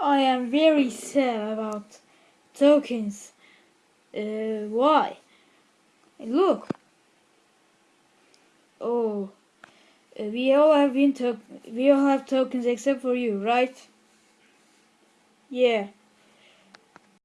I am very sad about tokens. Uh, why? Look. Oh, uh, we all have been we all have tokens except for you, right? Yeah.